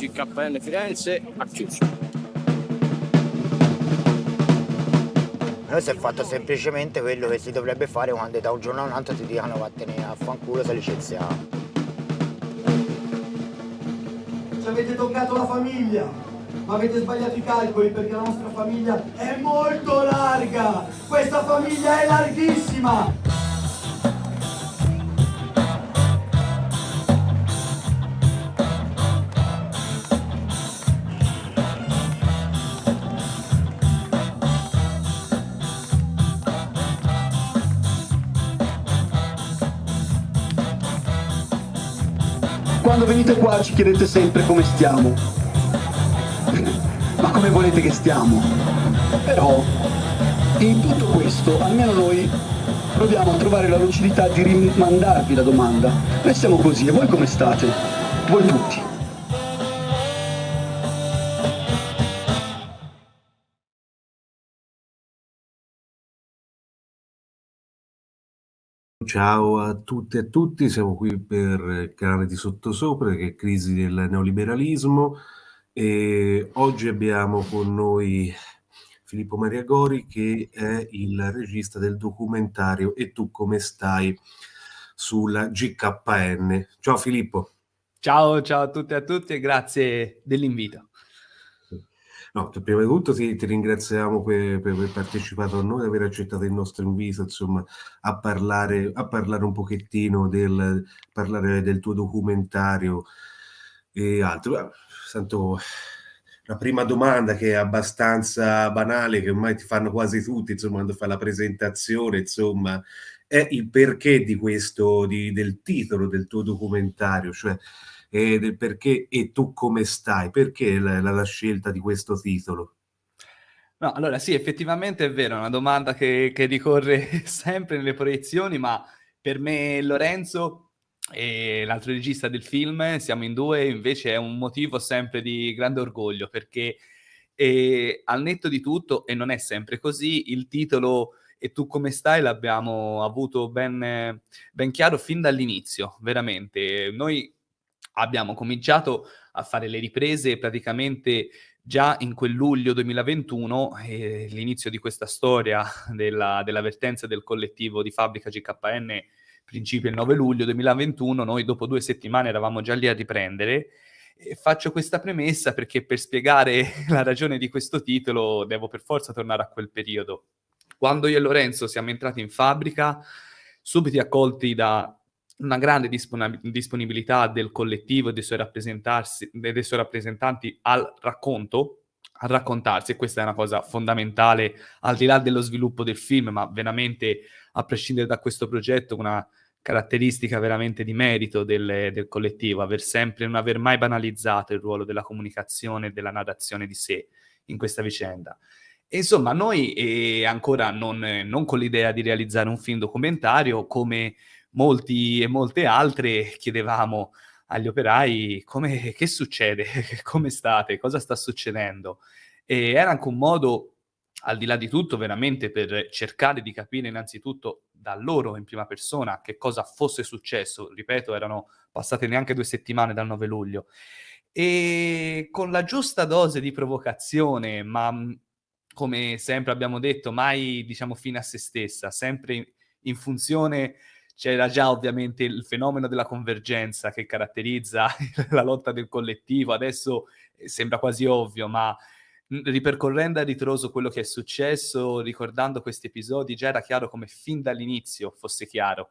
GKN Firenze ha chiuso. Noi si è fatto semplicemente quello che si dovrebbe fare quando da un giorno a un altro ti dicono vattene a fanculo sei licenziato. Ci avete toccato la famiglia, ma avete sbagliato i calcoli perché la nostra famiglia è molto larga! Questa famiglia è larghissima! Venite qua ci chiedete sempre come stiamo. Ma come volete che stiamo? Però, in tutto questo, almeno noi proviamo a trovare la lucidità di rimandarvi la domanda. Noi siamo così, e voi come state? Voi tutti. Ciao a tutte e a tutti, siamo qui per il canale di Sottosopra che è Crisi del neoliberalismo e oggi abbiamo con noi Filippo Maria Gori che è il regista del documentario E tu come stai sulla GKN. Ciao Filippo. Ciao, ciao a tutte e a tutti e grazie dell'invito. No, prima di tutto ti, ti ringraziamo per, per, aver partecipato a noi, aver accettato il nostro invito, insomma, a parlare, a parlare un pochettino del, parlare del tuo documentario e altro. Sento la prima domanda che è abbastanza banale, che ormai ti fanno quasi tutti, insomma, quando fai la presentazione, insomma, è il perché di questo, di, del titolo del tuo documentario, cioè e del perché e tu come stai, perché la, la, la scelta di questo titolo? No, allora sì, effettivamente è vero, è una domanda che, che ricorre sempre nelle proiezioni, ma per me Lorenzo e l'altro regista del film, siamo in due, invece è un motivo sempre di grande orgoglio, perché e, al netto di tutto, e non è sempre così, il titolo e tu come stai l'abbiamo avuto ben, ben chiaro fin dall'inizio, veramente. Noi abbiamo cominciato a fare le riprese praticamente già in quel luglio 2021, eh, l'inizio di questa storia della, dell'avvertenza del collettivo di fabbrica GKN principio il 9 luglio 2021, noi dopo due settimane eravamo già lì a riprendere. E faccio questa premessa perché per spiegare la ragione di questo titolo devo per forza tornare a quel periodo. Quando io e Lorenzo siamo entrati in fabbrica, subito accolti da una grande disponibilità del collettivo e dei dei suoi rappresentanti al racconto, a raccontarsi, e questa è una cosa fondamentale, al di là dello sviluppo del film, ma veramente a prescindere da questo progetto, una caratteristica veramente di merito del, del collettivo, aver sempre, non aver mai banalizzato il ruolo della comunicazione e della narrazione di sé in questa vicenda. Insomma, noi eh, ancora non, non con l'idea di realizzare un film documentario, come molti e molte altre chiedevamo agli operai come, che succede, come state, cosa sta succedendo. E era anche un modo, al di là di tutto, veramente per cercare di capire innanzitutto da loro in prima persona che cosa fosse successo. Ripeto, erano passate neanche due settimane dal 9 luglio. E con la giusta dose di provocazione, ma come sempre abbiamo detto, mai diciamo fine a se stessa, sempre in, in funzione c'era già ovviamente il fenomeno della convergenza che caratterizza la lotta del collettivo, adesso eh, sembra quasi ovvio, ma ripercorrendo a ritroso quello che è successo, ricordando questi episodi, già era chiaro come fin dall'inizio fosse chiaro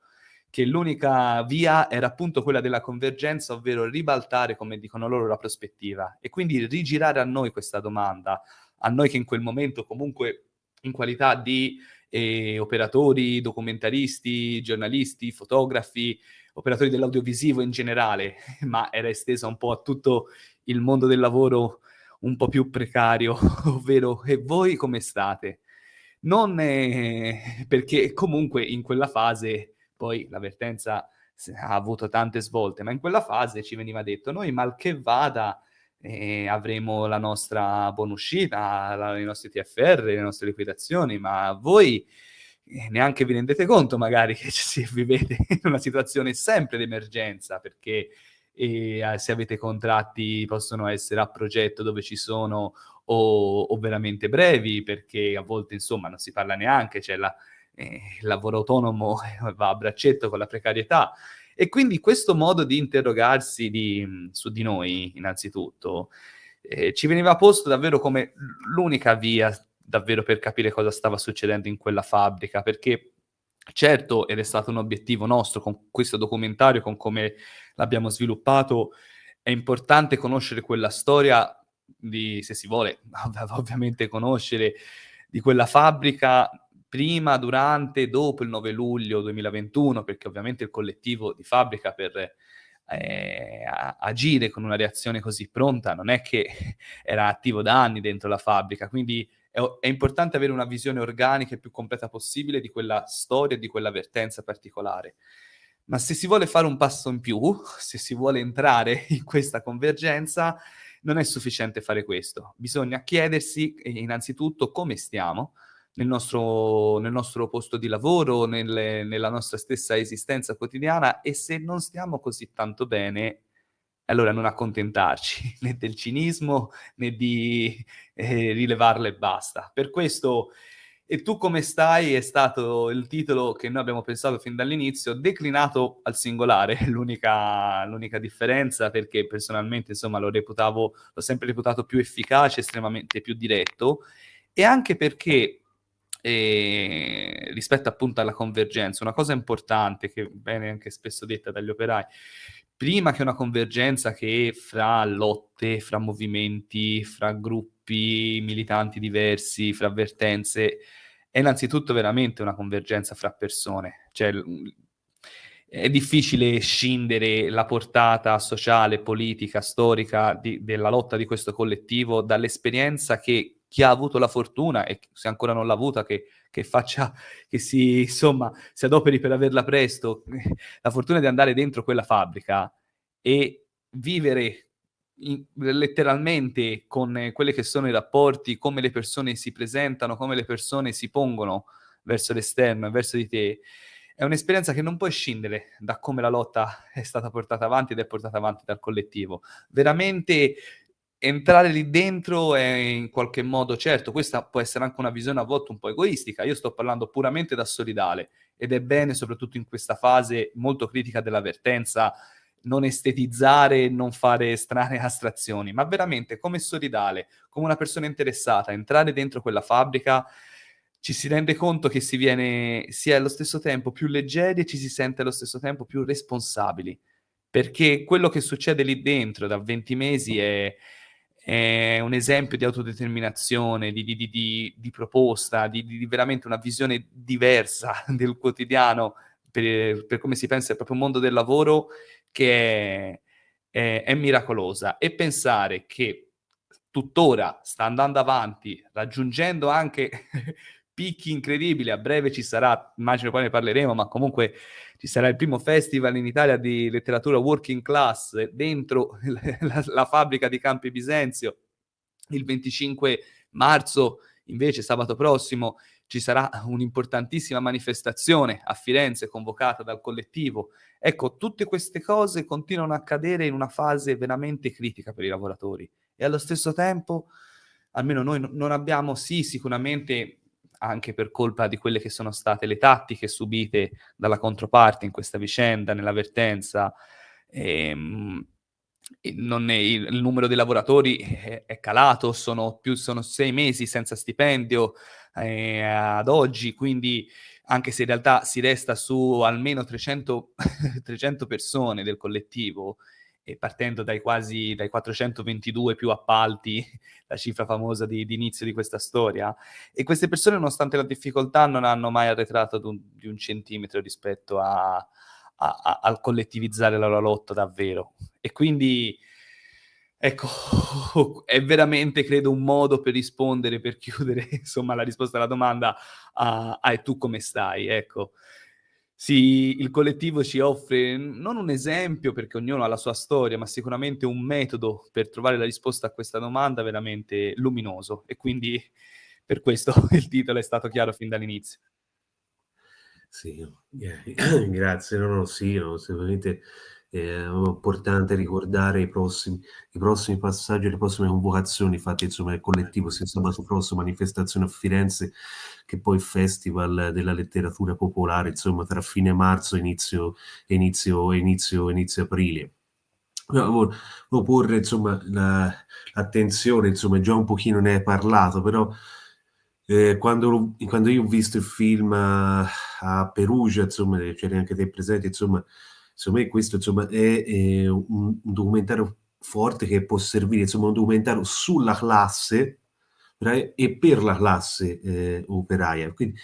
che l'unica via era appunto quella della convergenza, ovvero ribaltare, come dicono loro, la prospettiva. E quindi rigirare a noi questa domanda, a noi che in quel momento comunque in qualità di eh, operatori, documentaristi, giornalisti, fotografi, operatori dell'audiovisivo in generale, ma era estesa un po' a tutto il mondo del lavoro un po' più precario, ovvero e voi come state? Non eh, perché comunque in quella fase, poi l'avvertenza ha avuto tante svolte, ma in quella fase ci veniva detto, noi mal che vada eh, avremo la nostra buonuscita, la, i nostri TFR, le nostre liquidazioni, ma voi eh, neanche vi rendete conto magari che si vivete in una situazione sempre d'emergenza, perché eh, se avete contratti possono essere a progetto dove ci sono o, o, veramente brevi, perché a volte insomma non si parla neanche, c'è la, eh, il lavoro autonomo va a braccetto con la precarietà. E quindi questo modo di interrogarsi di, su di noi, innanzitutto, eh, ci veniva posto davvero come l'unica via davvero per capire cosa stava succedendo in quella fabbrica, perché certo, ed è stato un obiettivo nostro con questo documentario, con come l'abbiamo sviluppato, è importante conoscere quella storia di, se si vuole, ovviamente conoscere di quella fabbrica prima, durante e dopo il 9 luglio 2021, perché ovviamente il collettivo di fabbrica per eh, agire con una reazione così pronta non è che era attivo da anni dentro la fabbrica, quindi è, è importante avere una visione organica e più completa possibile di quella storia e di quella vertenza particolare. Ma se si vuole fare un passo in più, se si vuole entrare in questa convergenza, non è sufficiente fare questo. Bisogna chiedersi eh, innanzitutto come stiamo nel nostro, nel nostro posto di lavoro, nelle, nella nostra stessa esistenza quotidiana e se non stiamo così tanto bene, allora non accontentarci né del cinismo né di eh, rilevarlo e basta. Per questo e tu come stai è stato il titolo che noi abbiamo pensato fin dall'inizio, declinato al singolare, l'unica differenza perché personalmente insomma lo reputavo, l'ho sempre reputato più efficace, estremamente più diretto e anche perché eh, rispetto appunto alla convergenza, una cosa importante che viene anche spesso detta dagli operai, prima che una convergenza che fra lotte, fra movimenti, fra gruppi militanti diversi, fra avvertenze, è innanzitutto veramente una convergenza fra persone. Cioè, è difficile scindere la portata sociale, politica, storica di, della lotta di questo collettivo dall'esperienza che chi ha avuto la fortuna e se ancora non l'ha avuta, che, che faccia, che si, insomma, si adoperi per averla presto, la fortuna di andare dentro quella fabbrica e vivere letteralmente con quelli che sono i rapporti, come le persone si presentano, come le persone si pongono verso l'esterno e verso di te, è un'esperienza che non puoi scindere da come la lotta è stata portata avanti ed è portata avanti dal collettivo. Veramente entrare lì dentro è in qualche modo, certo, questa può essere anche una visione a volte un po' egoistica, io sto parlando puramente da solidale ed è bene soprattutto in questa fase molto critica dell'avvertenza non estetizzare, non fare strane astrazioni, ma veramente come solidale, come una persona interessata, entrare dentro quella fabbrica, ci si rende conto che si viene, si è allo stesso tempo più leggeri e ci si sente allo stesso tempo più responsabili, perché quello che succede lì dentro da 20 mesi è, è un esempio di autodeterminazione, di, di, di, di proposta, di, veramente una visione diversa del quotidiano per, per come si pensa al proprio mondo del lavoro che è, è, è miracolosa. E pensare che tuttora sta andando avanti, raggiungendo anche picchi incredibili, a breve ci sarà, immagino poi ne parleremo, ma comunque ci sarà il primo festival in Italia di letteratura working class dentro la, la fabbrica di Campi Bisenzio, il 25 marzo invece sabato prossimo ci sarà un'importantissima manifestazione a Firenze convocata dal collettivo. Ecco, tutte queste cose continuano a accadere in una fase veramente critica per i lavoratori e allo stesso tempo, almeno noi non abbiamo, sì, sicuramente anche per colpa di quelle che sono state le tattiche subite dalla controparte in questa vicenda, nell'avvertenza, ehm, non è, il, numero dei lavoratori è, è calato, sono, più, sono sei mesi senza stipendio eh, ad oggi, quindi anche se in realtà si resta su almeno 300, 300 persone del collettivo, e partendo dai quasi dai 422 più appalti, la cifra famosa di, di, inizio di questa storia, e queste persone nonostante la difficoltà non hanno mai arretrato un, di un centimetro rispetto a, a, a, al collettivizzare la loro lotta davvero. E quindi, ecco, è veramente, credo, un modo per rispondere, per chiudere, insomma, la risposta alla domanda a, a e tu come stai, ecco. Sì, il collettivo ci offre non un esempio, perché ognuno ha la sua storia, ma sicuramente un metodo per trovare la risposta a questa domanda veramente luminoso e quindi per questo il titolo è stato chiaro fin dall'inizio. Sì, grazie. No, no, sì, no, sicuramente è importante ricordare i prossimi, i prossimi passaggi, le prossime convocazioni fatte insomma dal collettivo sia sabato prossimo manifestazione a Firenze che poi festival della letteratura popolare insomma tra fine marzo e inizio, inizio, inizio, inizio aprile. Volevo porre insomma l'attenzione, insomma già un pochino ne hai parlato, però eh, quando, quando, io ho visto il film a, a Perugia, insomma, c'eri anche te presente, insomma, secondo me questo insomma, è, è un, un, documentario forte che può servire, insomma, un documentario sulla classe e per la classe eh, operaia. Quindi,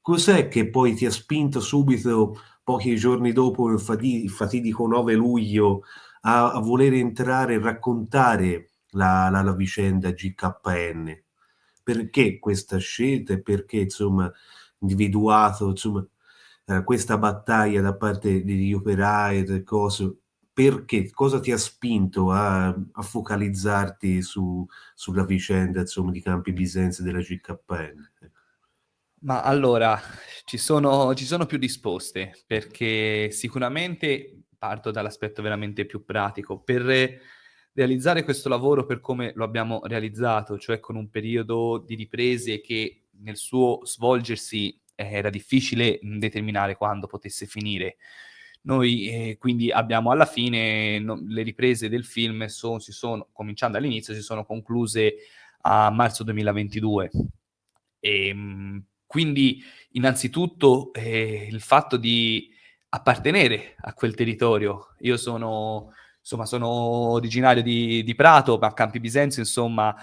cos'è che poi ti ha spinto subito, pochi giorni dopo il, fatidico, il fatidico 9 luglio, a, a voler entrare e raccontare la, la, la vicenda GKN? Perché questa scelta e perché, insomma, individuato, insomma, eh, questa battaglia da parte degli operai e cose, perché cosa ti ha spinto a, a focalizzarti su, sulla vicenda insomma, di Campi Bisenze della GKN? Ma allora, ci sono, ci sono più risposte, perché sicuramente parto dall'aspetto veramente più pratico. Per realizzare questo lavoro per come lo abbiamo realizzato, cioè con un periodo di riprese che nel suo svolgersi era difficile determinare quando potesse finire. Noi eh, quindi abbiamo alla fine no, le riprese del film son, si sono, cominciando all'inizio, si sono concluse a marzo 2022. E, ehm, quindi innanzitutto eh, il fatto di appartenere a quel territorio. Io sono, insomma, sono originario di, di Prato, ma a Campi Bisenzio, insomma,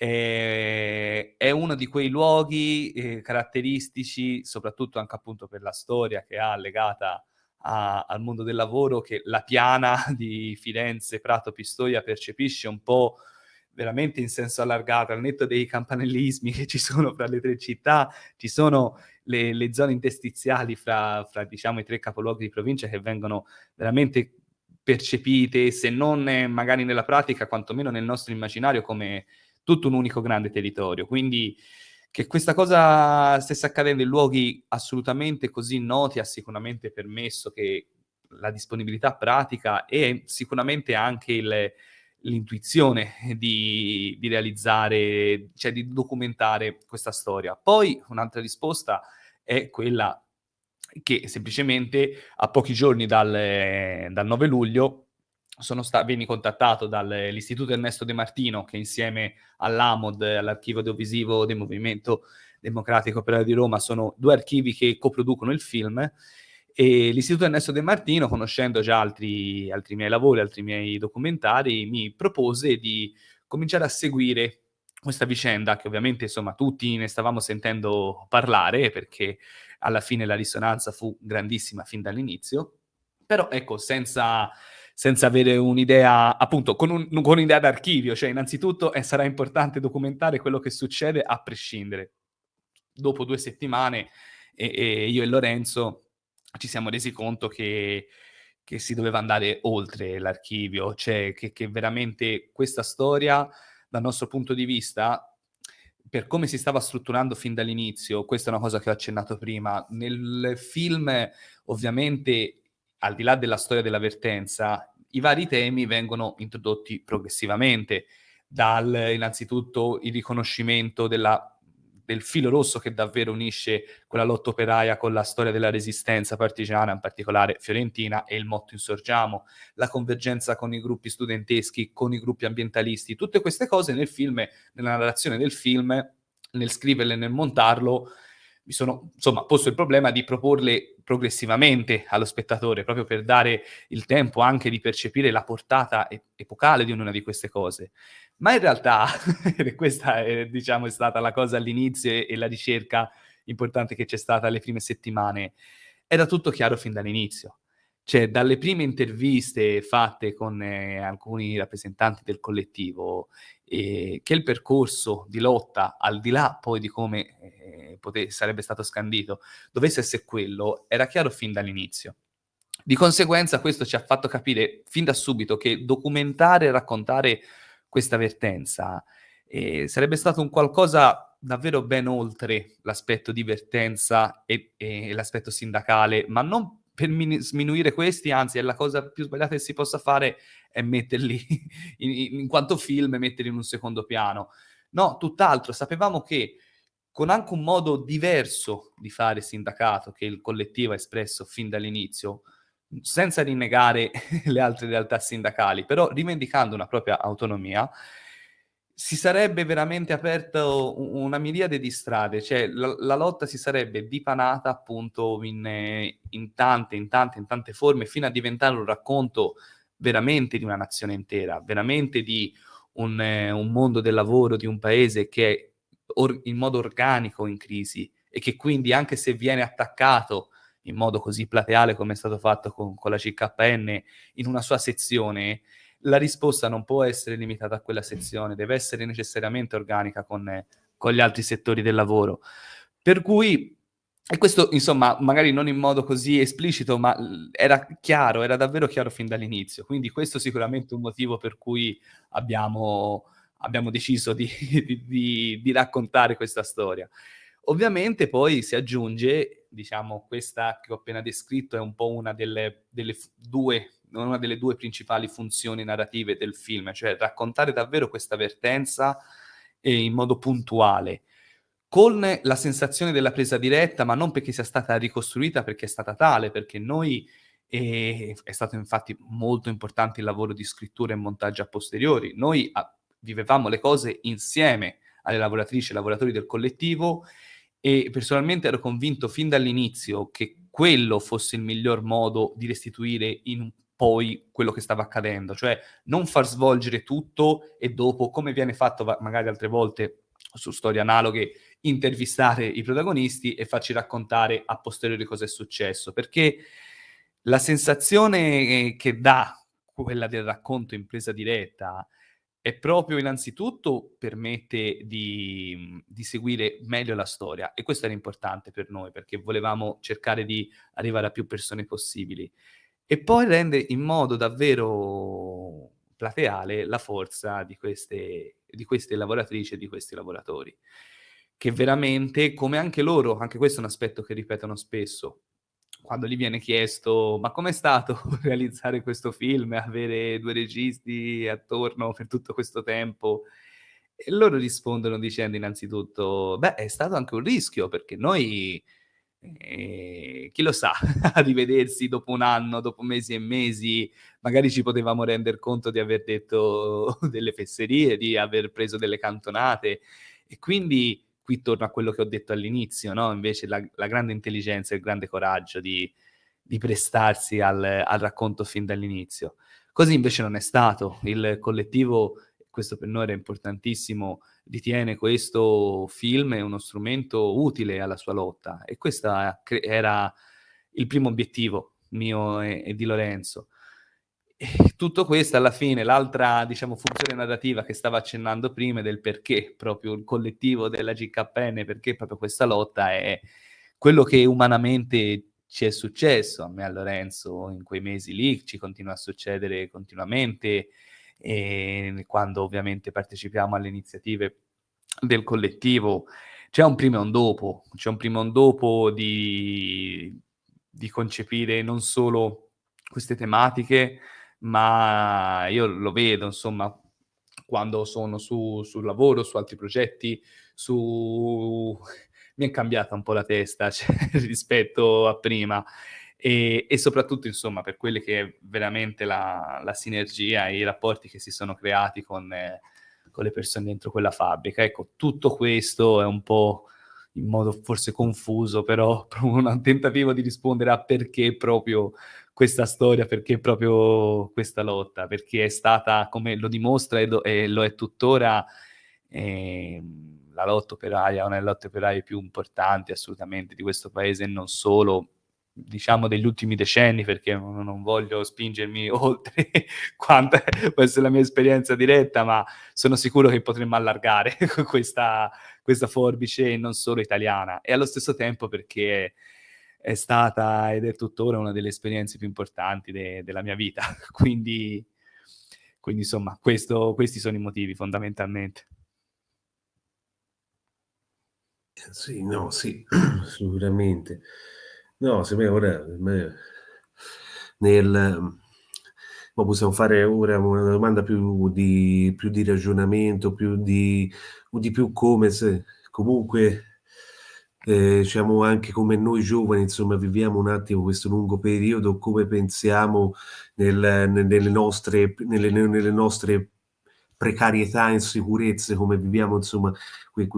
eh, è uno di quei luoghi eh, caratteristici, soprattutto anche appunto per la storia che ha legata a, al mondo del lavoro, che la piana di Firenze, Prato, Pistoia percepisce un po' veramente in senso allargato, al netto dei campanellismi che ci sono fra le tre città, ci sono le, le zone interstiziali fra, fra, diciamo, i tre capoluoghi di provincia che vengono veramente percepite, se non magari nella pratica, quantomeno nel nostro immaginario come tutto un unico grande territorio. Quindi che questa cosa stesse accadendo in luoghi assolutamente così noti ha sicuramente permesso che la disponibilità pratica e sicuramente anche il, l'intuizione di, di, realizzare, cioè di documentare questa storia. Poi un'altra risposta è quella che semplicemente a pochi giorni dal, dal 9 luglio sta- vieni contattato dall'Istituto Ernesto De Martino che insieme all'AMOD, all'Archivio Audiovisivo del Movimento Democratico Operaio di Roma, sono due archivi che coproducono il film. E l'Istituto Ernesto De Martino, conoscendo già altri, altri miei lavori, altri miei documentari, mi propose di cominciare a seguire questa vicenda che ovviamente insomma tutti ne stavamo sentendo parlare perché alla fine la risonanza fu grandissima fin dall'inizio, però ecco senza senza avere un'idea, appunto, con, un, con un'idea d'archivio, cioè innanzitutto eh, sarà importante documentare quello che succede a prescindere. Dopo due settimane e, e io e Lorenzo ci siamo resi conto che, che si doveva andare oltre l'archivio, cioè che, che veramente questa storia, dal nostro punto di vista, per come si stava strutturando fin dall'inizio, questa è una cosa che ho accennato prima, nel film ovviamente al di là della storia dell'avvertenza, i vari temi vengono introdotti progressivamente, dal innanzitutto il riconoscimento della, del filo rosso che davvero unisce quella lotta operaia con la storia della resistenza partigiana, in particolare fiorentina, e il motto Insorgiamo, la convergenza con i gruppi studenteschi, con i gruppi ambientalisti, tutte queste cose nel film, nella narrazione del film, nel scriverle e nel montarlo, mi sono insomma posto il problema di proporle progressivamente allo spettatore, proprio per dare il tempo anche di percepire la portata epocale di ognuna di queste cose. Ma in realtà, questa è, diciamo, è stata la cosa all'inizio e la ricerca importante che c'è stata le prime settimane, era tutto chiaro fin dall'inizio. Cioè, dalle prime interviste fatte con eh, alcuni rappresentanti del collettivo, eh, che il percorso di lotta, al di là poi di come eh, pote- sarebbe stato scandito, dovesse essere quello, era chiaro fin dall'inizio. Di conseguenza questo ci ha fatto capire fin da subito che documentare e raccontare questa vertenza eh, sarebbe stato un qualcosa davvero ben oltre l'aspetto divertenza e, e l'aspetto sindacale, ma non per min- sminuire questi, anzi è la cosa più sbagliata che si possa fare è metterli in, in quanto film e metterli in un secondo piano. No, tutt'altro, sapevamo che con anche un modo diverso di fare sindacato che il collettivo ha espresso fin dall'inizio, senza rinnegare le altre realtà sindacali, però rivendicando una propria autonomia, si sarebbe veramente aperto una miriade di strade, cioè la, la lotta si sarebbe dipanata appunto in, in, tante, in tante, in tante forme, fino a diventare un racconto veramente di una nazione intera, veramente di un, un mondo del lavoro di un paese che è or, in modo organico in crisi e che quindi anche se viene attaccato in modo così plateale come è stato fatto con, con la CKN in una sua sezione, la risposta non può essere limitata a quella sezione, deve essere necessariamente organica con, con gli altri settori del lavoro. Per cui, e questo insomma, magari non in modo così esplicito, ma era chiaro, era davvero chiaro fin dall'inizio. Quindi questo è sicuramente un motivo per cui abbiamo, abbiamo deciso di, di, di, raccontare questa storia. Ovviamente poi si aggiunge, diciamo, questa che ho appena descritto è un po' una delle, delle due una delle due principali funzioni narrative del film, cioè raccontare davvero questa vertenza eh, in modo puntuale, con la sensazione della presa diretta, ma non perché sia stata ricostruita, perché è stata tale, perché noi eh, è stato infatti molto importante il lavoro di scrittura e montaggio a posteriori. Noi a, vivevamo le cose insieme alle lavoratrici e lavoratori del collettivo e personalmente ero convinto fin dall'inizio che quello fosse il miglior modo di restituire in un poi quello che stava accadendo, cioè non far svolgere tutto e dopo, come viene fatto magari altre volte su storie analoghe, intervistare i protagonisti e farci raccontare a posteriori cosa è successo, perché la sensazione che dà quella del racconto in presa diretta è proprio innanzitutto permette di, di, seguire meglio la storia e questo era importante per noi perché volevamo cercare di arrivare a più persone possibili e poi rende in modo davvero plateale la forza di queste, di queste lavoratrici e di questi lavoratori, che veramente, come anche loro, anche questo è un aspetto che ripetono spesso, quando gli viene chiesto ma com'è stato realizzare questo film, avere due registi attorno per tutto questo tempo, e loro rispondono dicendo innanzitutto, beh, è stato anche un rischio, perché noi e chi lo sa, a rivedersi dopo un anno, dopo mesi e mesi, magari ci potevamo rendere conto di aver detto delle fesserie, di aver preso delle cantonate. E quindi qui torno a quello che ho detto all'inizio, no? invece la, la, grande intelligenza e il grande coraggio di, di prestarsi al, al racconto fin dall'inizio. Così invece non è stato. Il collettivo questo per noi era importantissimo, ritiene questo film uno strumento utile alla sua lotta e questo era il primo obiettivo mio e, e di Lorenzo. E tutto questo alla fine, l'altra diciamo, funzione narrativa che stava accennando prima del perché proprio il collettivo della GKN, perché proprio questa lotta è quello che umanamente ci è successo a me e a Lorenzo in quei mesi lì, ci continua a succedere continuamente e quando ovviamente partecipiamo alle iniziative del collettivo c'è un prima e un dopo, c'è un prima e un dopo di, di concepire non solo queste tematiche, ma io lo vedo, insomma, quando sono su, sul lavoro, su altri progetti, su... mi è cambiata un po' la testa cioè, rispetto a prima e, e, soprattutto insomma per quelle che è veramente la, la, sinergia e i rapporti che si sono creati con, eh, con, le persone dentro quella fabbrica. Ecco, tutto questo è un po' in modo forse confuso, però un tentativo di rispondere a perché proprio questa storia, perché proprio questa lotta, perché è stata, come lo dimostra e, do, e lo è tuttora, eh, la lotta operaia, una delle lotte operaie più importanti assolutamente di questo paese e non solo, diciamo degli ultimi decenni perché non, voglio spingermi oltre quanto può essere la mia esperienza diretta, ma sono sicuro che potremmo allargare questa, questa forbice non solo italiana e allo stesso tempo perché è stata ed è tuttora una delle esperienze più importanti de- della mia vita. quindi, quindi insomma, questo, questi sono i motivi fondamentalmente. Sì, no, sì, sicuramente. No, se me ora me, nel, ma possiamo fare ora una domanda più di, più di ragionamento, più di, di più come se comunque eh, diciamo anche come noi giovani, insomma, viviamo un attimo questo lungo periodo, come pensiamo nel, nelle, nostre, nelle, nelle nostre precarietà, insicurezze, come viviamo, insomma,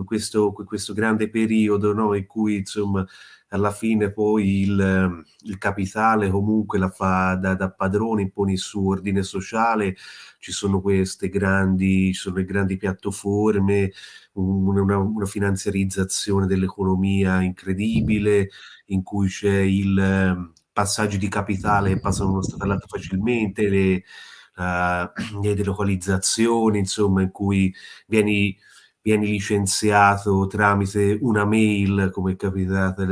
questo, questo grande periodo no? in cui, insomma, alla fine poi il, il capitale comunque la fa da, da, padrone, impone il suo ordine sociale, ci sono queste grandi, sono le grandi piattaforme, una, una finanziarizzazione dell'economia incredibile, in cui c'è il passaggio di capitale che passano da uno stato all'altro facilmente, le, uh, le delocalizzazioni, insomma, in cui vieni vieni licenziato tramite una mail, come è capitato,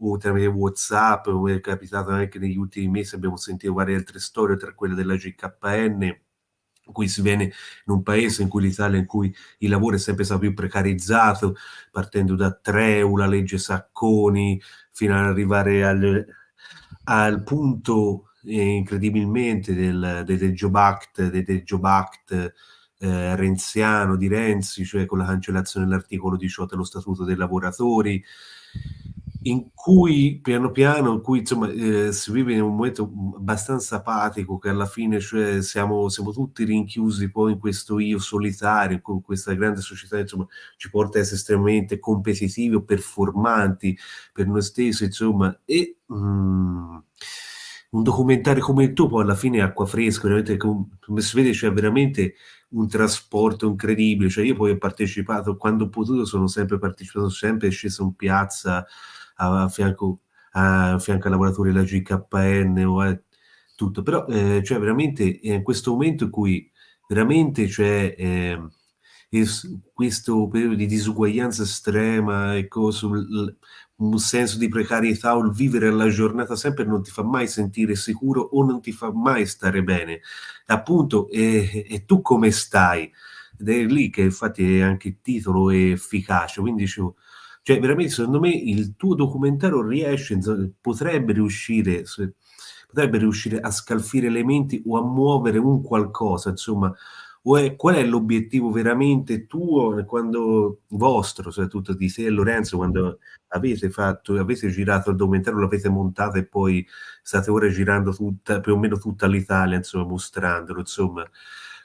o tramite WhatsApp, come è capitato anche negli ultimi mesi, abbiamo sentito varie altre storie, tra quelle della GKN, in cui si viene in un paese in cui l'Italia, in cui il lavoro è sempre stato più precarizzato, partendo da Treu, la legge Sacconi, fino ad arrivare al, al punto eh, incredibilmente del, del, del Job del, del Job Act eh, renziano di Renzi, cioè con la cancellazione dell'articolo 18 dello Statuto dei lavoratori, in cui piano piano, in cui insomma eh, si vive in un momento abbastanza apatico che alla fine cioè, siamo, siamo, tutti rinchiusi poi in questo io solitario, con questa grande società insomma ci porta a essere estremamente competitivi o performanti per noi stessi insomma e mm, un documentario come il tuo poi alla fine è acqua fresca veramente come si vede c'è veramente un trasporto incredibile, cioè io poi ho partecipato, quando ho potuto sono sempre partecipato, sempre sceso in piazza a, fianco, a, fianco ai lavoratori della GKN o a tutto, però eh, cioè veramente è in questo momento in cui veramente c'è eh, questo periodo di disuguaglianza estrema e cose, un senso di precarietà o il vivere la giornata sempre non ti fa mai sentire sicuro o non ti fa mai stare bene. Appunto, e, e tu come stai? Ed è lì che infatti anche il titolo è efficace, quindi dicevo, cioè veramente secondo me il tuo documentario riesce, potrebbe riuscire, potrebbe riuscire a scalfire le menti o a muovere un qualcosa, insomma, è, qual è l'obiettivo veramente tuo quando vostro, soprattutto di te e Lorenzo, quando avete fatto, avete girato il documentario, l'avete montato e poi state ora girando tutta, più o meno tutta l'Italia, insomma, mostrandolo, insomma.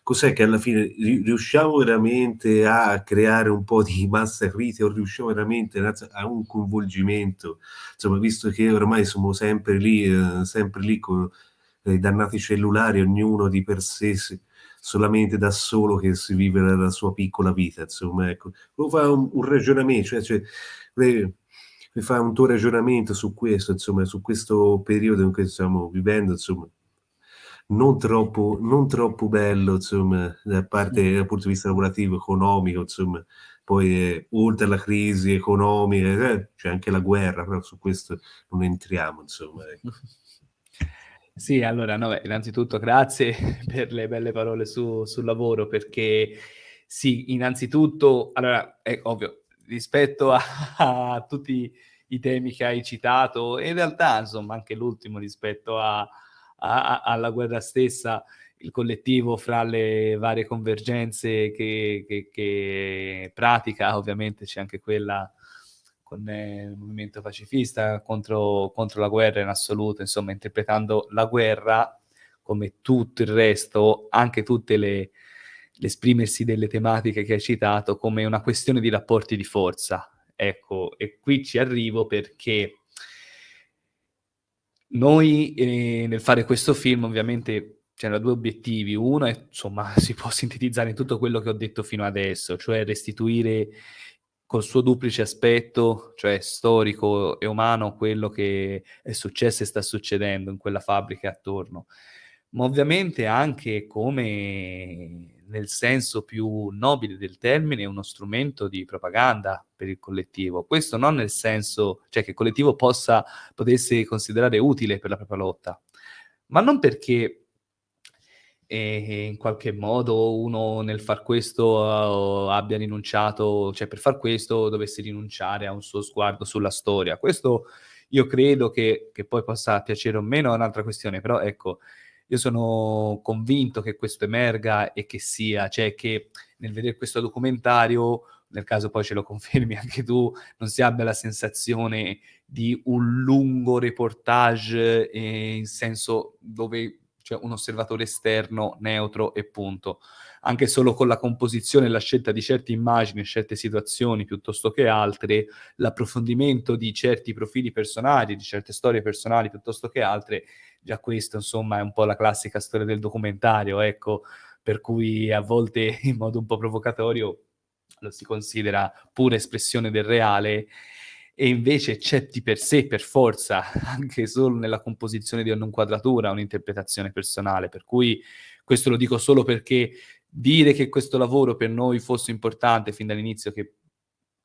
Cos'è che alla fine riusciamo veramente a creare un po' di massa critica o riusciamo veramente a un coinvolgimento? Insomma, visto che ormai siamo sempre lì, eh, sempre lì con i dannati cellulari, ognuno di per sé solamente da solo che si vive la, sua piccola vita, insomma, ecco. Lo fa un, un ragionamento, cioè, cioè le, le fa un tuo ragionamento su questo, insomma, su questo periodo in cui stiamo vivendo, insomma, non troppo, non troppo bello, insomma, da parte dal punto di vista lavorativo, economico, insomma, poi eh, oltre alla crisi economica eh, c'è anche la guerra, però su questo non entriamo, insomma, ecco. Sì, allora, no, innanzitutto grazie per le belle parole su, sul lavoro, perché sì, innanzitutto, allora, è ovvio, rispetto a, a, tutti i temi che hai citato, in realtà, insomma, anche l'ultimo rispetto a, a, alla guerra stessa, il collettivo fra le varie convergenze che, che, che pratica, ovviamente c'è anche quella con eh, il movimento pacifista contro, contro la guerra in assoluto, insomma, interpretando la guerra come tutto il resto, anche tutte le l'esprimersi delle tematiche che hai citato come una questione di rapporti di forza. Ecco, e qui ci arrivo perché noi eh, nel fare questo film ovviamente c'erano due obiettivi. Uno è, insomma, si può sintetizzare in tutto quello che ho detto fino adesso, cioè restituire col suo duplice aspetto, cioè storico e umano, quello che è successo e sta succedendo in quella fabbrica attorno, ma ovviamente anche come nel senso più nobile del termine, uno strumento di propaganda per il collettivo. Questo non nel senso, cioè che il collettivo possa, potesse considerare utile per la propria lotta, ma non perché eh, in qualche modo uno nel far questo uh, abbia rinunciato, cioè per far questo dovesse rinunciare a un suo sguardo sulla storia. Questo io credo che, che poi possa piacere o meno è un'altra questione, però ecco, io sono convinto che questo emerga e che sia, cioè che nel vedere questo documentario, nel caso poi ce lo confermi anche tu, non si abbia la sensazione di un lungo reportage eh, in senso dove c'è un osservatore esterno, neutro e punto. Anche solo con la composizione e la scelta di certe immagini, certe situazioni piuttosto che altre, l'approfondimento di certi profili personali, di certe storie personali piuttosto che altre, già questo insomma è un po' la classica storia del documentario, ecco, per cui a volte in modo un po' provocatorio lo si considera pura espressione del reale e invece di per sé, per forza, anche solo nella composizione di un'inquadratura, un'interpretazione personale, per cui questo lo dico solo perché dire che questo lavoro per noi fosse importante fin dall'inizio, che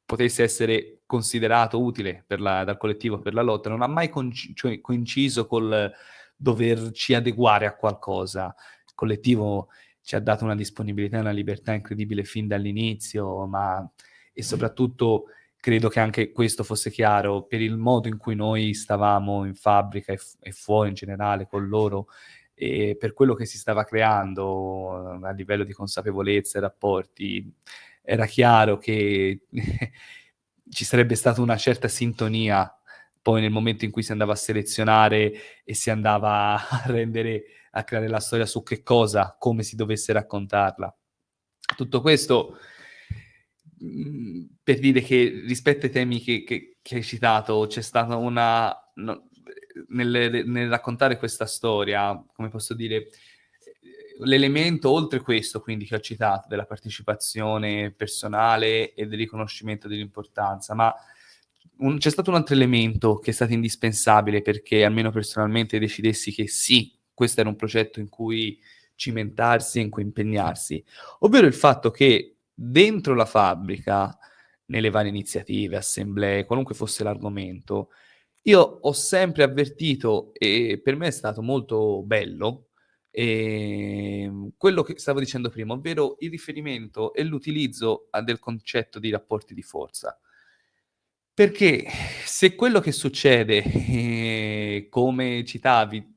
potesse essere considerato utile la, dal collettivo per la lotta, non ha mai cioè, coinciso col doverci adeguare a qualcosa. Il collettivo ci ha dato una disponibilità e una libertà incredibile fin dall'inizio, ma e soprattutto credo che anche questo fosse chiaro per il modo in cui noi stavamo in fabbrica e, e fuori in generale con loro e per quello che si stava creando a livello di consapevolezza e rapporti. Era chiaro che ci sarebbe stata una certa sintonia poi nel momento in cui si andava a selezionare e si andava a rendere, a creare la storia su che cosa, come si dovesse raccontarla. Tutto questo per dire che rispetto ai temi che, che, che hai citato c'è stata una... No, nel, nel, raccontare questa storia, come posso dire, l'elemento oltre questo, quindi che ho citato, della partecipazione personale e del riconoscimento dell'importanza, ma un, c'è stato un altro elemento che è stato indispensabile perché almeno personalmente decidessi che sì, questo era un progetto in cui cimentarsi e in cui impegnarsi, ovvero il fatto che dentro la fabbrica, nelle varie iniziative, assemblee, qualunque fosse l'argomento, io ho sempre avvertito, e per me è stato molto bello, ehm, quello che stavo dicendo prima, ovvero il riferimento e l'utilizzo del concetto di rapporti di forza. Perché se quello che succede, eh, come citavi,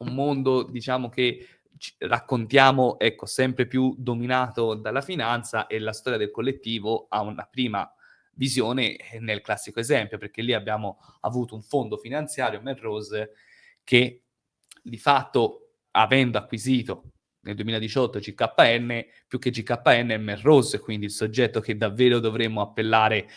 un mondo diciamo che raccontiamo, ecco, sempre più dominato dalla finanza e la storia del collettivo ha una prima visione eh, nel classico esempio, perché lì abbiamo avuto un fondo finanziario, Melrose, che di fatto, avendo acquisito nel 2018 GKN, più che GKN è Melrose, quindi il soggetto che davvero dovremmo appellare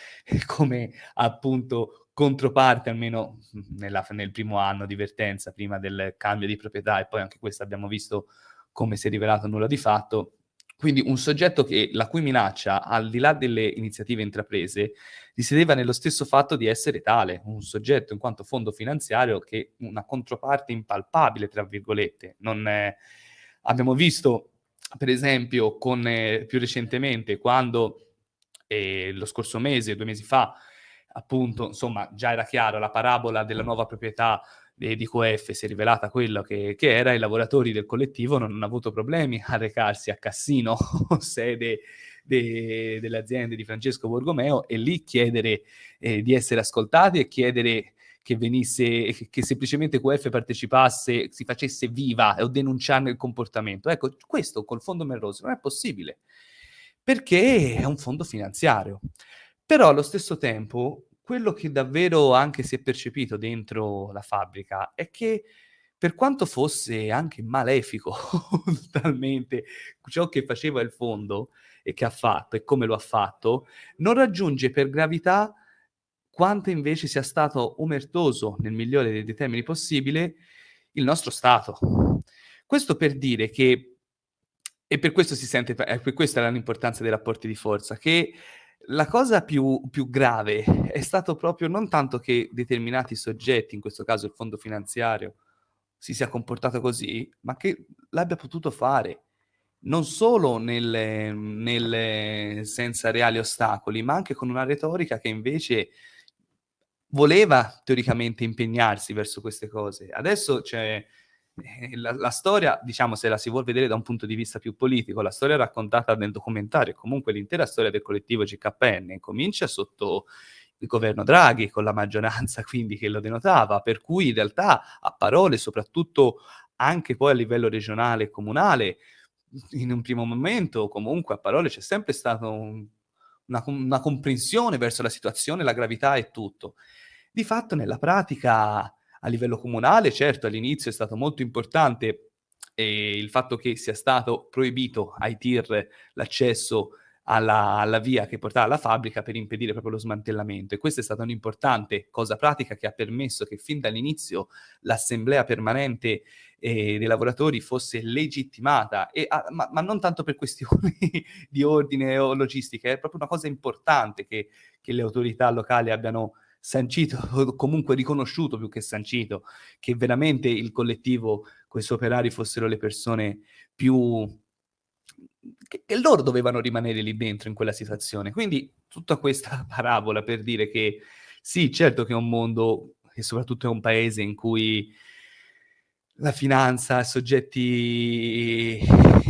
come appunto controparte, almeno nella, nel primo anno di vertenza, prima del cambio di proprietà, e poi anche questo abbiamo visto come si è rivelato nulla di fatto. Quindi un soggetto che, la cui minaccia, al di là delle iniziative intraprese, risiedeva nello stesso fatto di essere tale, un soggetto in quanto fondo finanziario che una controparte impalpabile, tra virgolette, non è, Abbiamo visto, per esempio, con, eh, più recentemente, quando eh, lo scorso mese, due mesi fa, appunto, insomma, già era chiaro, la parabola della nuova proprietà di QF si è rivelata quello che, che, era, i lavoratori del collettivo non hanno avuto problemi a recarsi a Cassino, sede de, delle aziende di Francesco Borgomeo, e lì chiedere eh, di essere ascoltati e chiedere che venisse, che semplicemente QF partecipasse, si facesse viva o denunciarne il comportamento. Ecco, questo col fondo Melrose non è possibile, perché è un fondo finanziario. Però allo stesso tempo, quello che davvero anche si è percepito dentro la fabbrica è che per quanto fosse anche malefico totalmente ciò che faceva il fondo e che ha fatto e come lo ha fatto, non raggiunge per gravità quanto invece sia stato omertoso, nel migliore dei termini possibile, il nostro Stato. Questo per dire che, e per questo si sente, per questa è l'importanza dei rapporti di forza, che la cosa più, più grave è stato proprio non tanto che determinati soggetti, in questo caso il fondo finanziario, si sia comportato così, ma che l'abbia potuto fare non solo nelle, nelle, senza reali ostacoli, ma anche con una retorica che invece voleva teoricamente impegnarsi verso queste cose. Adesso c'è la, la, storia, diciamo, se la si vuole vedere da un punto di vista più politico, la storia raccontata nel documentario, comunque l'intera storia del collettivo GKN comincia sotto il governo Draghi con la maggioranza quindi che lo denotava, per cui in realtà a parole, soprattutto anche poi a livello regionale e comunale, in un primo momento comunque a parole c'è sempre stata un, una, una comprensione verso la situazione, la gravità e tutto. Di fatto nella pratica a livello comunale, certo all'inizio è stato molto importante eh, il fatto che sia stato proibito ai tir l'accesso alla, alla, via che portava alla fabbrica per impedire proprio lo smantellamento. E questa è stata un'importante cosa pratica che ha permesso che fin dall'inizio l'assemblea permanente eh, dei lavoratori fosse legittimata, e, ah, ma, ma, non tanto per questioni di ordine o logistica, è proprio una cosa importante che, che le autorità locali abbiano sancito, o comunque riconosciuto più che sancito, che veramente il collettivo, questi operari fossero le persone più... Che, che, loro dovevano rimanere lì dentro in quella situazione. Quindi tutta questa parabola per dire che sì, certo che è un mondo e soprattutto è un paese in cui la finanza, soggetti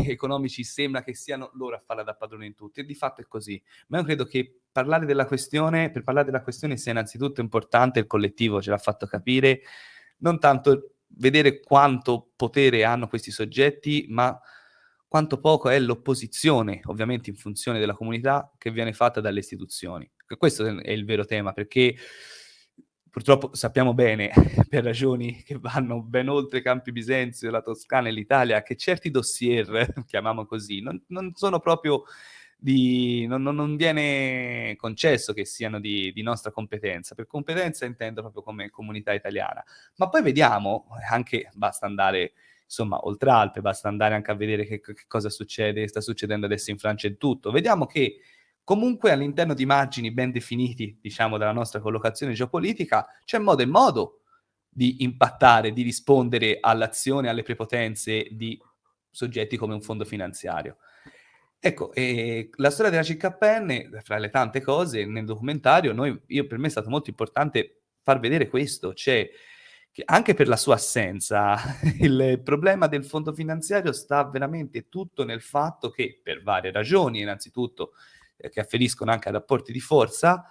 economici sembra che siano loro a farla da padrone in tutti e di fatto è così. Ma io credo che parlare della questione, per parlare della questione sia innanzitutto importante, il collettivo ce l'ha fatto capire, non tanto vedere quanto potere hanno questi soggetti, ma quanto poco è l'opposizione, ovviamente in funzione della comunità, che viene fatta dalle istituzioni. Questo è il vero tema, perché purtroppo sappiamo bene, per ragioni che vanno ben oltre Campi Bisenzio, la Toscana e l'Italia, che certi dossier, chiamiamo così, non, non sono proprio di... Non, non, viene concesso che siano di, di, nostra competenza. Per competenza intendo proprio come comunità italiana. Ma poi vediamo, anche basta andare insomma, oltre Alpe, basta andare anche a vedere che, che cosa succede, sta succedendo adesso in Francia e tutto. Vediamo che Comunque all'interno di margini ben definiti, diciamo, della nostra collocazione geopolitica, c'è modo e modo di impattare, di rispondere all'azione, alle prepotenze di soggetti come un fondo finanziario. Ecco, eh, la storia della CKN, fra le tante cose, nel documentario, noi, io, per me è stato molto importante far vedere questo, cioè che anche per la sua assenza, il problema del fondo finanziario sta veramente tutto nel fatto che, per varie ragioni, innanzitutto eh, che afferiscono anche a rapporti di forza,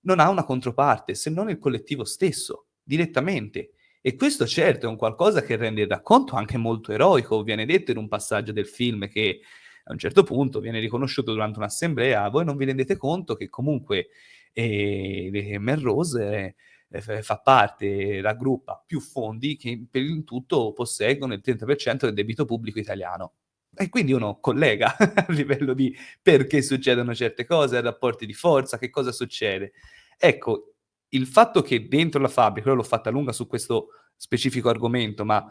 non ha una controparte, se non il collettivo stesso, direttamente. E questo certo è un qualcosa che rende il racconto anche molto eroico, viene detto in un passaggio del film che a un certo punto viene riconosciuto durante un'assemblea, voi non vi rendete conto che comunque eh, Melrose eh, fa parte, raggruppa più fondi che per il tutto posseggono il 30% del debito pubblico italiano. E quindi uno collega a livello di perché succedono certe cose, rapporti di forza, che cosa succede. Ecco, il fatto che dentro la fabbrica, l'ho fatta lunga su questo specifico argomento, ma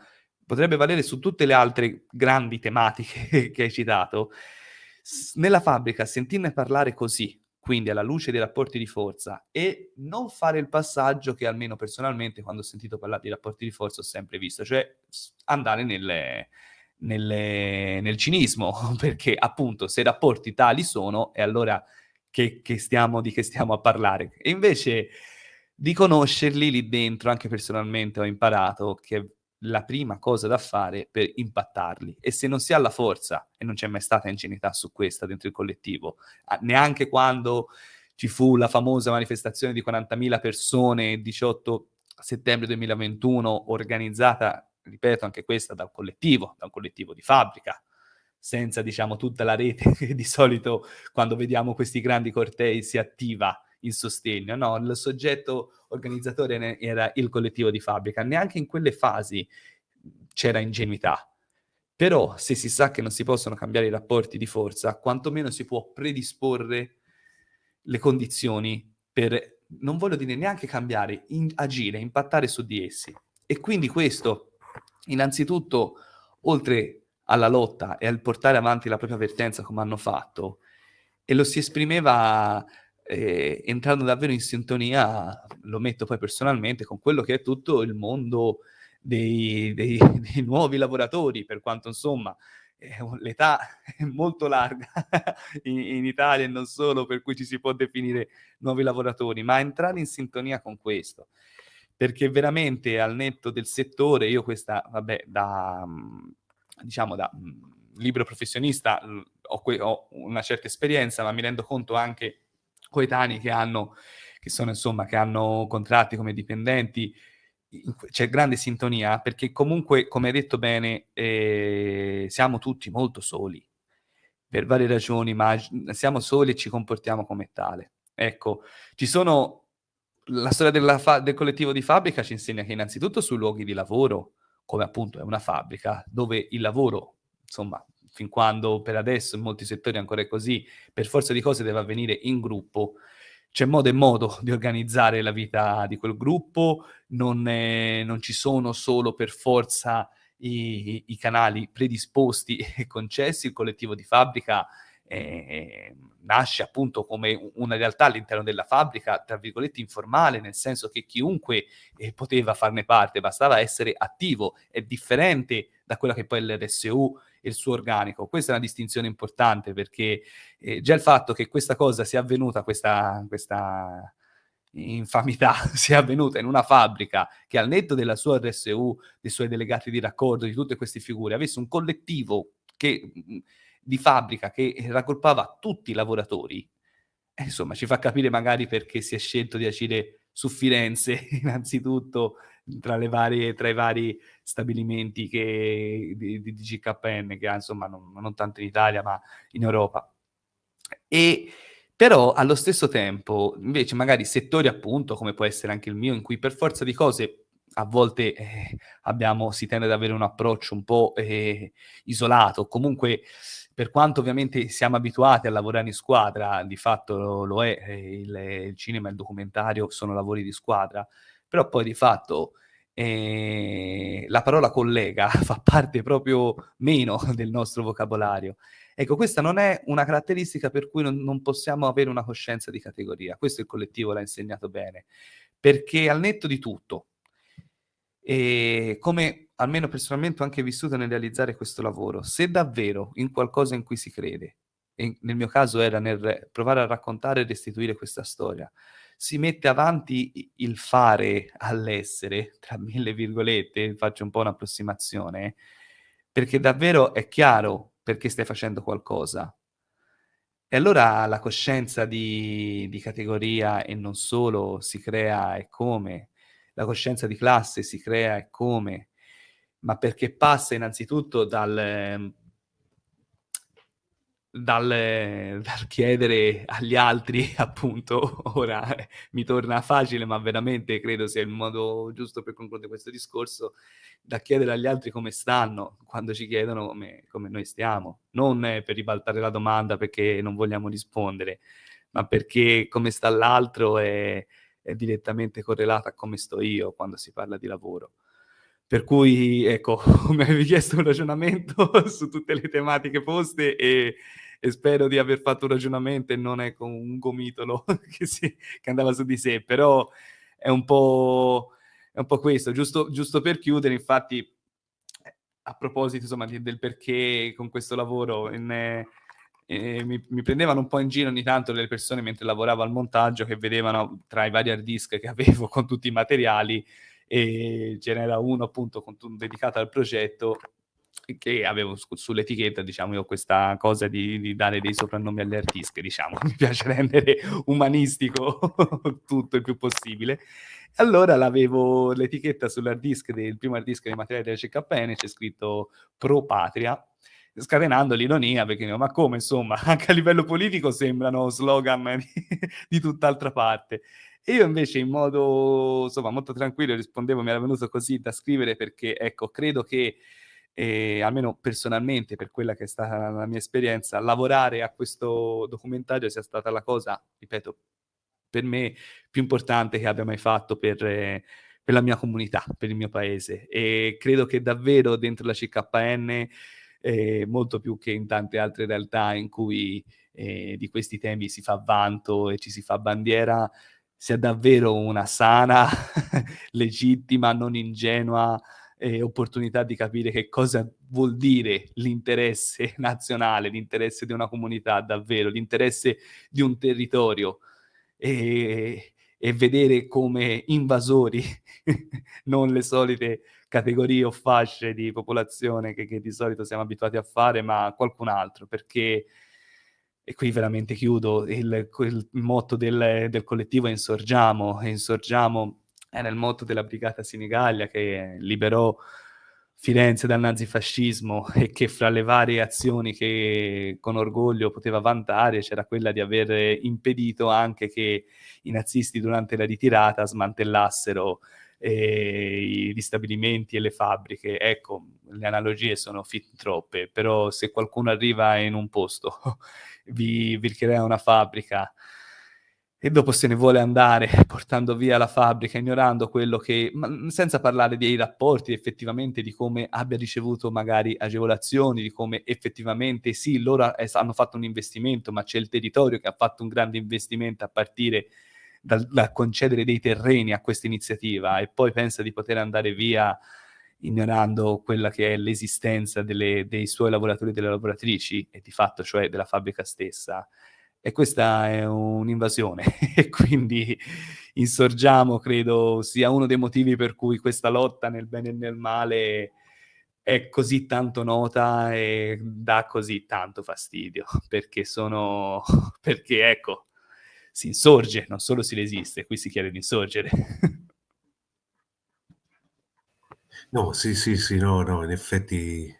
potrebbe valere su tutte le altre grandi tematiche che hai citato, nella fabbrica sentirne parlare così, quindi alla luce dei rapporti di forza, e non fare il passaggio che almeno personalmente quando ho sentito parlare di rapporti di forza ho sempre visto, cioè andare nelle nelle, nel cinismo, perché appunto se i rapporti tali sono, e allora che, che stiamo, di che stiamo a parlare? E invece di conoscerli lì dentro, anche personalmente ho imparato che la prima cosa da fare per impattarli e se non si ha la forza, e non c'è mai stata ingenuità su questa dentro il collettivo, neanche quando ci fu la famosa manifestazione di 40.000 persone il 18 settembre 2021 organizzata ripeto, anche questa da un collettivo, da un collettivo di fabbrica, senza, diciamo, tutta la rete che di solito quando vediamo questi grandi cortei si attiva in sostegno. No, il soggetto organizzatore era il collettivo di fabbrica. Neanche in quelle fasi c'era ingenuità. Però se si sa che non si possono cambiare i rapporti di forza, quantomeno si può predisporre le condizioni per, non voglio dire neanche cambiare, in, agire, impattare su di essi. E quindi questo innanzitutto, oltre alla lotta e al portare avanti la propria vertenza come hanno fatto, e lo si esprimeva eh, entrando davvero in sintonia, lo metto poi personalmente, con quello che è tutto il mondo dei, dei, dei nuovi lavoratori, per quanto insomma eh, l'età è molto larga in, in, Italia e non solo, per cui ci si può definire nuovi lavoratori, ma entrare in sintonia con questo. Perché veramente al netto del settore, io questa, vabbè, da, diciamo, da libero professionista ho, ho una certa esperienza, ma mi rendo conto anche coetanei che hanno, che sono insomma, che hanno contratti come dipendenti, c'è grande sintonia perché comunque, come hai detto bene, eh, siamo tutti molto soli per varie ragioni, ma siamo soli e ci comportiamo come tale. Ecco, ci sono la storia del collettivo di fabbrica ci insegna che innanzitutto sui luoghi di lavoro, come appunto è una fabbrica, dove il lavoro, insomma, fin quando per adesso in molti settori ancora è così, per forza di cose deve avvenire in gruppo, c'è modo e modo di organizzare la vita di quel gruppo, non, è, non ci sono solo per forza i, i, canali predisposti e concessi, il collettivo di fabbrica eh, nasce appunto come una realtà all'interno della fabbrica, tra virgolette informale, nel senso che chiunque eh, poteva farne parte, bastava essere attivo, è differente da quella che poi è l'RSU il suo organico. Questa è una distinzione importante perché eh, già il fatto che questa cosa sia avvenuta, questa, questa infamità sia avvenuta in una fabbrica che al netto della sua RSU, dei suoi delegati di raccordo, di tutte queste figure, avesse un collettivo che, di fabbrica che raggruppava tutti i lavoratori, eh, insomma ci fa capire magari perché si è scelto di agire su Firenze innanzitutto tra, varie, tra, i vari stabilimenti che, di, di GKN, che insomma non, non, tanto in Italia ma in Europa. E però allo stesso tempo, invece, magari settori appunto, come può essere anche il mio, in cui per forza di cose a volte eh, abbiamo, si tende ad avere un approccio un po' eh, isolato, comunque per quanto ovviamente siamo abituati a lavorare in squadra, di fatto lo, lo è, eh, il, il, cinema e il documentario sono lavori di squadra, però poi di fatto eh, la parola collega fa parte proprio meno del nostro vocabolario. Ecco, questa non è una caratteristica per cui non, non possiamo avere una coscienza di categoria, questo il collettivo l'ha insegnato bene, perché al netto di tutto, e come almeno personalmente ho anche vissuto nel realizzare questo lavoro, se davvero in qualcosa in cui si crede, e nel mio caso era nel provare a raccontare e restituire questa storia, si mette avanti il fare all'essere, tra mille virgolette, faccio un po' un'approssimazione, perché davvero è chiaro perché stai facendo qualcosa. E allora la coscienza di, di categoria e non solo si crea e come, la coscienza di classe si crea e come, ma perché passa innanzitutto dal dal, dal, chiedere agli altri, appunto, ora mi torna facile, ma veramente credo sia il modo giusto per concludere questo discorso, da chiedere agli altri come stanno quando ci chiedono come, come noi stiamo, non per ribaltare la domanda perché non vogliamo rispondere, ma perché come sta l'altro è, è direttamente correlata a come sto io quando si parla di lavoro. Per cui, ecco, mi avevi chiesto un ragionamento su tutte le tematiche poste e e spero di aver fatto un ragionamento e non è con un gomitolo che, si, che andava su di sé, però è un po', è un po questo, giusto, giusto per chiudere, infatti, a proposito insomma, del perché con questo lavoro in, eh, mi, mi, prendevano un po' in giro ogni tanto le persone mentre lavoravo al montaggio che vedevano tra i vari hard disk che avevo con tutti i materiali e ce n'era uno appunto con, dedicato al progetto che avevo su, sull'etichetta, diciamo, io questa cosa di, di, dare dei soprannomi alle artiste, diciamo, mi piace rendere umanistico tutto il più possibile. Allora l'avevo l'etichetta sull'hard disk del primo hard disk dei materiali della CKN, c'è scritto Pro Patria, scatenando l'ironia, perché ma come, insomma, anche a livello politico sembrano slogan di, di tutt'altra parte. E io invece in modo, insomma, molto tranquillo rispondevo, mi era venuto così da scrivere perché, ecco, credo che e almeno personalmente, per quella che è stata la mia esperienza, lavorare a questo documentario sia stata la cosa, ripeto, per me più importante che abbia mai fatto per, eh, per la mia comunità, per il mio paese. E credo che davvero dentro la CKN eh, molto più che in tante altre realtà in cui eh, di questi temi si fa vanto e ci si fa bandiera, sia davvero una sana, legittima, non ingenua eh, opportunità di capire che cosa vuol dire l'interesse nazionale, l'interesse di una comunità davvero, l'interesse di un territorio e, e vedere come invasori, non le solite categorie o fasce di popolazione che, che di solito siamo abituati a fare, ma qualcun altro, perché e qui veramente chiudo, il, il motto del, del, collettivo è Insorgiamo, e Insorgiamo era il motto della Brigata Sinigallia che liberò Firenze dal nazifascismo e che fra le varie azioni che con orgoglio poteva vantare c'era quella di aver impedito anche che i nazisti durante la ritirata smantellassero eh, gli stabilimenti e le fabbriche. Ecco, le analogie sono fin troppe, però se qualcuno arriva in un posto, vi, vi crea una fabbrica, e dopo se ne vuole andare portando via la fabbrica, ignorando quello che, senza parlare dei rapporti effettivamente, di come abbia ricevuto magari agevolazioni, di come effettivamente sì, loro hanno fatto un investimento, ma c'è il territorio che ha fatto un grande investimento a partire dal, dal concedere dei terreni a questa iniziativa e poi pensa di poter andare via ignorando quella che è l'esistenza dei suoi lavoratori e delle lavoratrici e di fatto cioè della fabbrica stessa. E questa è un'invasione e quindi insorgiamo, credo sia uno dei motivi per cui questa lotta nel bene e nel male è così tanto nota e dà così tanto fastidio, perché sono, perché ecco, si insorge, non solo si resiste, qui si chiede di insorgere. No, sì, sì, sì, no, no, in effetti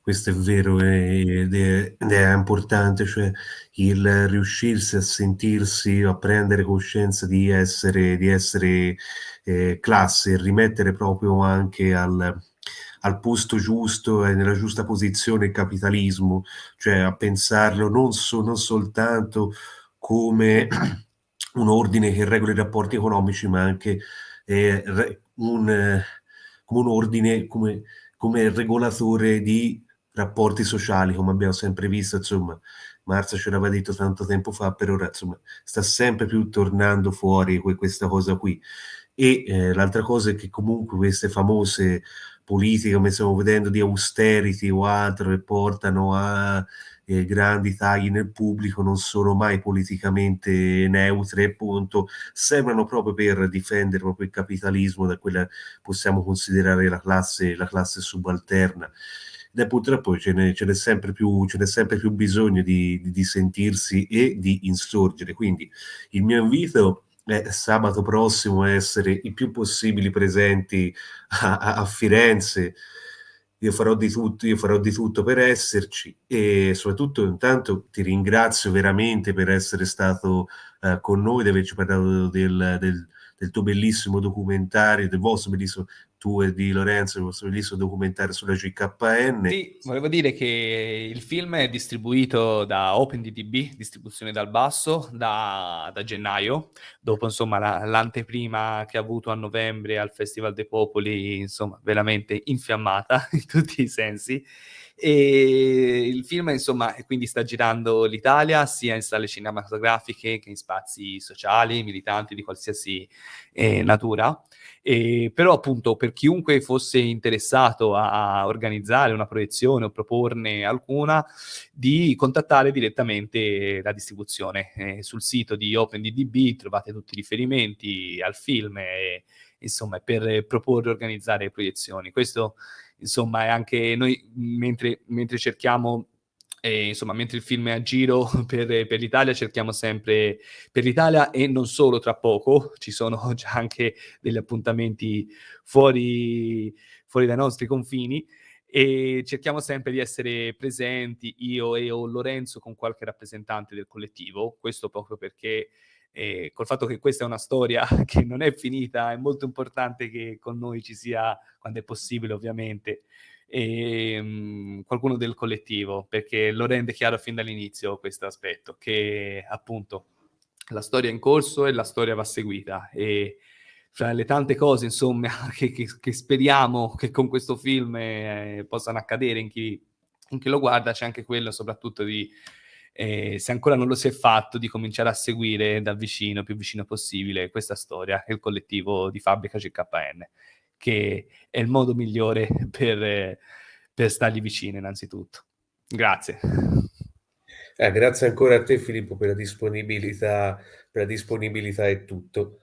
questo è vero ed è, è importante, cioè il riuscirsi a sentirsi, a prendere coscienza di essere, di essere eh, classe, rimettere proprio anche al, al posto giusto e nella giusta posizione il capitalismo, cioè a pensarlo non, so, non soltanto come un ordine che regola i rapporti economici, ma anche eh, un, come un ordine, come, come regolatore di rapporti sociali, come abbiamo sempre visto, insomma, Marza ce l'aveva detto tanto tempo fa, per ora, insomma, sta sempre più tornando fuori questa cosa qui. E eh, l'altra cosa è che comunque queste famose politiche, come stiamo vedendo, di austerity o altro, che portano a eh, grandi tagli nel pubblico, non sono mai politicamente neutre, appunto, sembrano proprio per difendere proprio il capitalismo da quella possiamo considerare la classe, la classe subalterna e purtroppo ce n'è, sempre, sempre più bisogno di, di, di, sentirsi e di insorgere. Quindi il mio invito è sabato prossimo essere il più possibile presenti a, a, a Firenze. Io farò, di tutto, io farò di tutto per esserci e soprattutto intanto ti ringrazio veramente per essere stato uh, con noi, di averci parlato del, del, del tuo bellissimo documentario, del vostro bellissimo tu e di Lorenzo, il vostro bellissimo documentario sulla GKN. Sì, volevo dire che il film è distribuito da OpenDTB, distribuzione dal basso, da, da gennaio, dopo insomma la, l'anteprima che ha avuto a novembre al Festival dei Popoli, insomma veramente infiammata in tutti i sensi. E il film, insomma, quindi sta girando l'Italia sia in sale cinematografiche che in spazi sociali, militanti di qualsiasi eh, natura. E, però, appunto, per chiunque fosse interessato a, organizzare una proiezione o proporne alcuna, di contattare direttamente la distribuzione. Eh, sul sito di OpenDDB trovate tutti i riferimenti al film e, insomma, per proporre e organizzare proiezioni. Questo insomma, è anche noi mentre, mentre cerchiamo e, insomma, mentre il film è a giro per, per, l'Italia, cerchiamo sempre per l'Italia e non solo tra poco, ci sono già anche degli appuntamenti fuori, fuori dai nostri confini. E cerchiamo sempre di essere presenti io e o Lorenzo con qualche rappresentante del collettivo, questo proprio perché e col fatto che questa è una storia che non è finita, è molto importante che con noi ci sia, quando è possibile ovviamente, e, um, qualcuno del collettivo, perché lo rende chiaro fin dall'inizio questo aspetto, che appunto la storia è in corso e la storia va seguita. E fra le tante cose, insomma, che, che, che speriamo che con questo film eh, possano accadere in chi chi lo guarda c'è anche quello soprattutto di, eh, se ancora non lo si è fatto, di cominciare a seguire da vicino, più vicino possibile, questa storia, il collettivo di fabbrica CKN, che è il modo migliore per, per stargli vicino innanzitutto. Grazie. Eh, grazie ancora a te Filippo per la disponibilità, per la disponibilità e tutto.